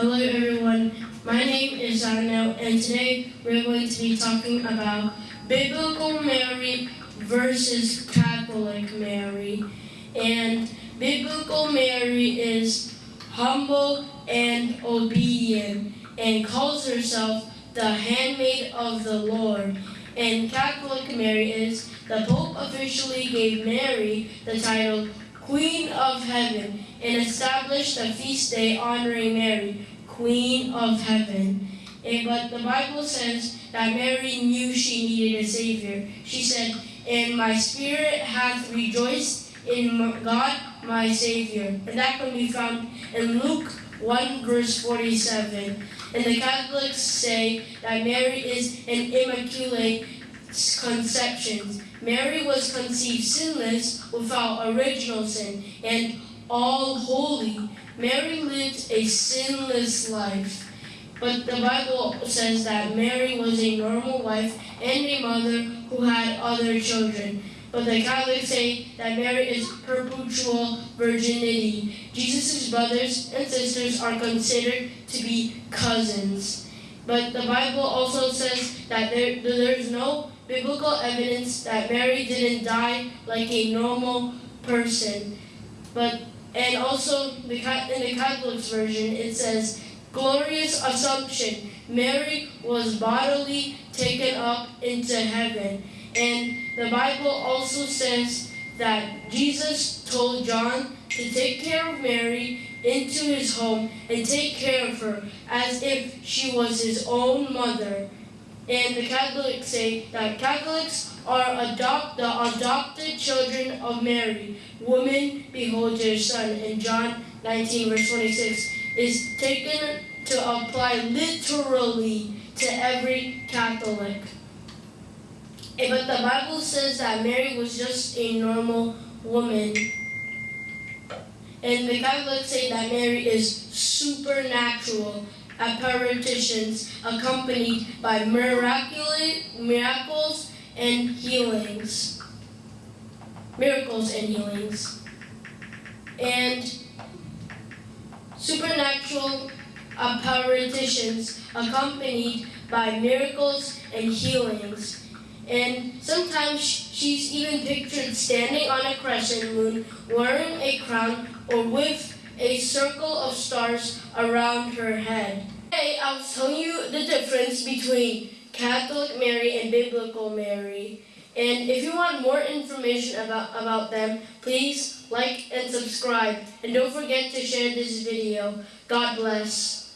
Hello everyone, my name is Arnel and today we're going to be talking about Biblical Mary versus Catholic Mary. And Biblical Mary is humble and obedient and calls herself the handmaid of the Lord. And Catholic Mary is the Pope officially gave Mary the title Queen of Heaven and established a feast day honoring Mary, Queen of Heaven. And, but the Bible says that Mary knew she needed a Savior. She said, And my spirit hath rejoiced in God my Savior. And that can be found in Luke 1 verse 47. And the Catholics say that Mary is an immaculate conception. Mary was conceived sinless without original sin and all holy. Mary lived a sinless life. But the Bible says that Mary was a normal wife and a mother who had other children. But the Catholics say that Mary is perpetual virginity. Jesus' brothers and sisters are considered to be cousins. But the Bible also says that there, there's no biblical evidence that Mary didn't die like a normal person. But and also the in the Catholic version it says glorious assumption. Mary was bodily taken up into heaven. And the Bible also says that Jesus told John to take care of Mary into his home and take care of her as if she was his own mother. And the Catholics say that Catholics are adopt, the adopted children of Mary. Woman, behold your son. In John 19 verse 26 is taken to apply literally to every Catholic. Eh, but the Bible says that Mary was just a normal woman. And the Catholics say that Mary is supernatural apparitions accompanied by miracles and healings. Miracles and healings. And supernatural uh, apparitions accompanied by miracles and healings. And sometimes she's even pictured standing on a crescent moon, wearing a crown, or with a circle of stars around her head. Today, I'll telling you the difference between Catholic Mary and Biblical Mary. And if you want more information about, about them, please like and subscribe. And don't forget to share this video. God bless.